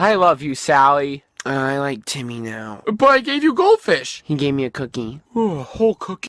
I love you, Sally. Uh, I like Timmy now. But I gave you goldfish. He gave me a cookie. Ooh, a whole cookie.